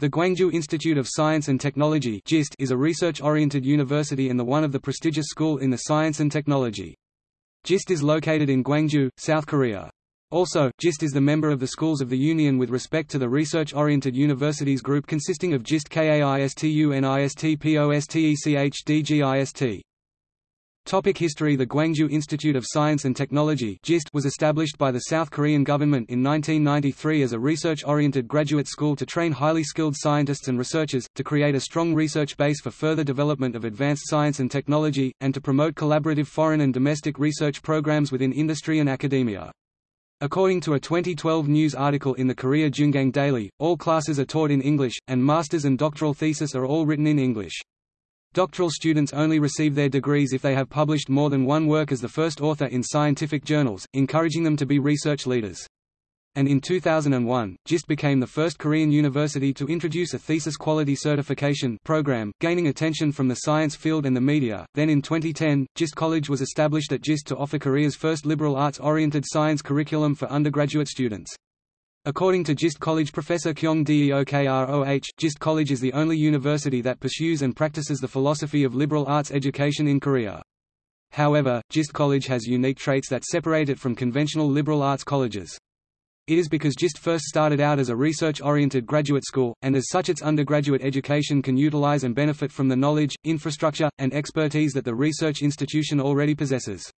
The Gwangju Institute of Science and Technology is a research-oriented university and the one of the prestigious school in the science and technology. GIST is located in Gwangju, South Korea. Also, GIST is the member of the Schools of the Union with respect to the research-oriented universities group consisting of GIST KAIST UNIST POSTECH DGIST. Topic history The Gwangju Institute of Science and Technology was established by the South Korean government in 1993 as a research-oriented graduate school to train highly skilled scientists and researchers, to create a strong research base for further development of advanced science and technology, and to promote collaborative foreign and domestic research programs within industry and academia. According to a 2012 news article in the Korea JoongAng Daily, all classes are taught in English, and master's and doctoral thesis are all written in English. Doctoral students only receive their degrees if they have published more than one work as the first author in scientific journals, encouraging them to be research leaders. And in 2001, GIST became the first Korean university to introduce a thesis quality certification program, gaining attention from the science field and the media. Then in 2010, GIST College was established at GIST to offer Korea's first liberal arts-oriented science curriculum for undergraduate students. According to GIST College professor Kyung Deokroh, GIST College is the only university that pursues and practices the philosophy of liberal arts education in Korea. However, GIST College has unique traits that separate it from conventional liberal arts colleges. It is because GIST first started out as a research-oriented graduate school, and as such its undergraduate education can utilize and benefit from the knowledge, infrastructure, and expertise that the research institution already possesses.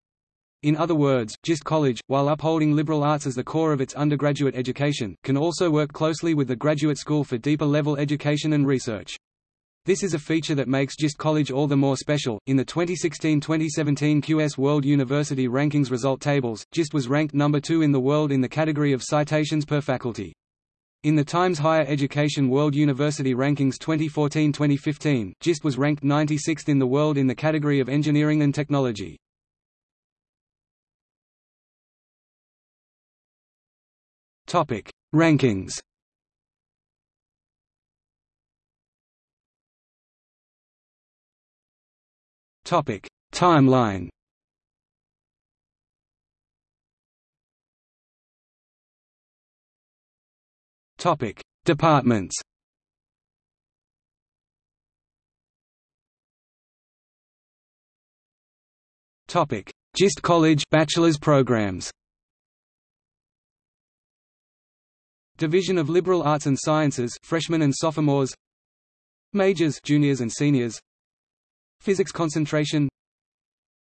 In other words, GIST College, while upholding liberal arts as the core of its undergraduate education, can also work closely with the graduate school for deeper level education and research. This is a feature that makes GIST College all the more special. In the 2016-2017 QS World University Rankings result tables, GIST was ranked number 2 in the world in the category of citations per faculty. In the Times Higher Education World University Rankings 2014-2015, GIST was ranked 96th in the world in the category of engineering and technology. Topic: Rankings. Topic: Timeline. Topic: Departments. Topic: GIST College bachelor's programs. Division of Liberal Arts and Sciences freshmen and sophomores. Majors juniors and seniors. Physics concentration.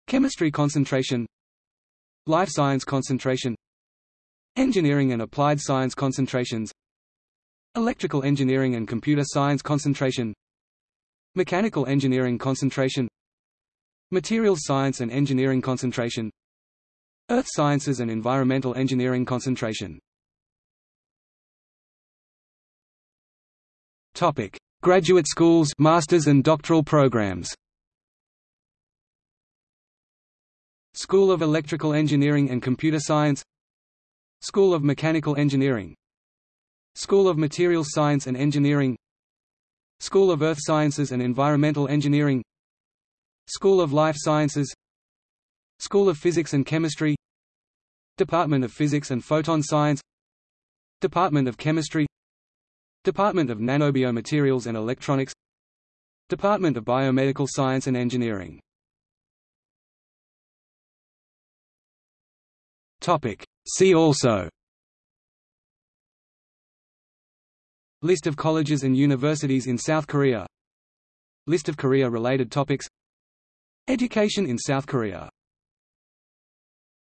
Chemistry concentration. Life science concentration. Engineering and applied science concentrations. Electrical engineering and computer science concentration. Mechanical engineering concentration. Materials science and engineering concentration. Earth sciences and environmental engineering concentration Topic: Graduate schools, masters and doctoral programs. School of Electrical Engineering and Computer Science. School of Mechanical Engineering. School of Materials Science and Engineering. School of Earth Sciences and Environmental Engineering. School of Life Sciences. School of Physics and Chemistry. Department of Physics and Photon Science. Department of Chemistry Department of Nanobiomaterials and Electronics. Department of Biomedical Science and Engineering. See also. List of colleges and universities in South Korea. List of Korea-related topics. Education in South Korea